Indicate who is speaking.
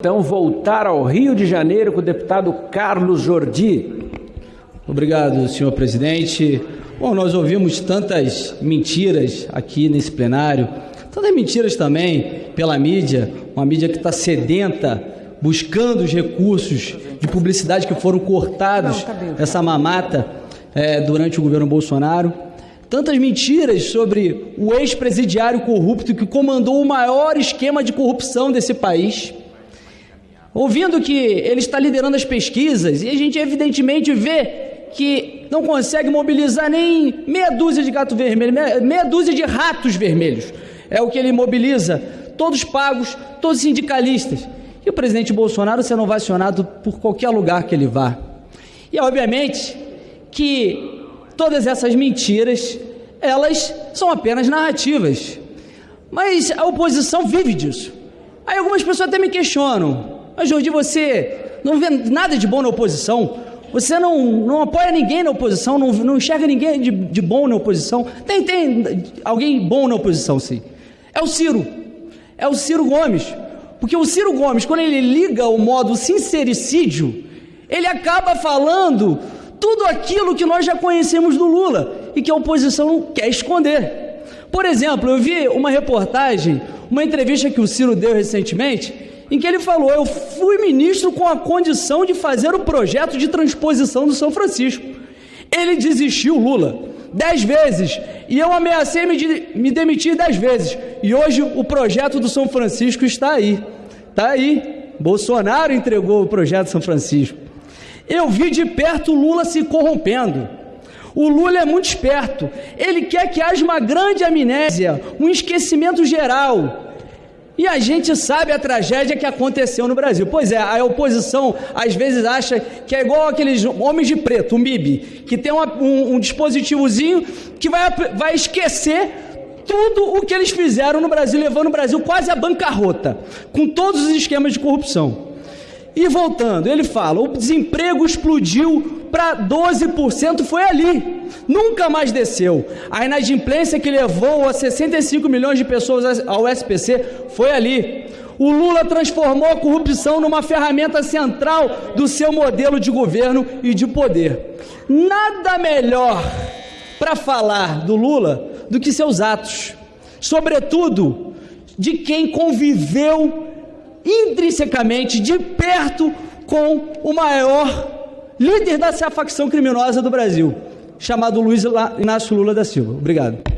Speaker 1: Então, voltar ao Rio de Janeiro com o deputado Carlos Jordi.
Speaker 2: Obrigado, senhor presidente. Bom, nós ouvimos tantas mentiras aqui nesse plenário, tantas mentiras também pela mídia, uma mídia que está sedenta, buscando os recursos de publicidade que foram cortados essa mamata é, durante o governo Bolsonaro. Tantas mentiras sobre o ex-presidiário corrupto que comandou o maior esquema de corrupção desse país ouvindo que ele está liderando as pesquisas e a gente evidentemente vê que não consegue mobilizar nem meia dúzia de gato vermelho, meia, dúzia de ratos vermelhos. É o que ele mobiliza, todos pagos, todos sindicalistas. E o presidente Bolsonaro será ovacionado por qualquer lugar que ele vá. E obviamente que todas essas mentiras, elas são apenas narrativas. Mas a oposição vive disso. Aí algumas pessoas até me questionam: mas, Jordi, você não vê nada de bom na oposição. Você não, não apoia ninguém na oposição, não, não enxerga ninguém de, de bom na oposição. Tem, tem alguém bom na oposição, sim. É o Ciro. É o Ciro Gomes. Porque o Ciro Gomes, quando ele liga o modo sincericídio, ele acaba falando tudo aquilo que nós já conhecemos do Lula e que a oposição quer esconder. Por exemplo, eu vi uma reportagem, uma entrevista que o Ciro deu recentemente, em que ele falou: Eu fui ministro com a condição de fazer o projeto de transposição do São Francisco. Ele desistiu, Lula, dez vezes, e eu ameacei me, de, me demitir dez vezes. E hoje o projeto do São Francisco está aí. Está aí. Bolsonaro entregou o projeto São Francisco. Eu vi de perto o Lula se corrompendo. O Lula é muito esperto. Ele quer que haja uma grande amnésia, um esquecimento geral. E a gente sabe a tragédia que aconteceu no Brasil. Pois é, a oposição às vezes acha que é igual aqueles homens de preto, o MIB, que tem uma, um, um dispositivozinho que vai, vai esquecer tudo o que eles fizeram no Brasil, levando o Brasil quase à bancarrota, com todos os esquemas de corrupção. E voltando, ele fala: o desemprego explodiu para 12%, foi ali, nunca mais desceu. A inadimplência que levou a 65 milhões de pessoas ao SPC foi ali. O Lula transformou a corrupção numa ferramenta central do seu modelo de governo e de poder. Nada melhor para falar do Lula do que seus atos, sobretudo de quem conviveu intrinsecamente de perto com o maior líder dessa facção criminosa do Brasil, chamado Luiz Inácio Lula da Silva. Obrigado.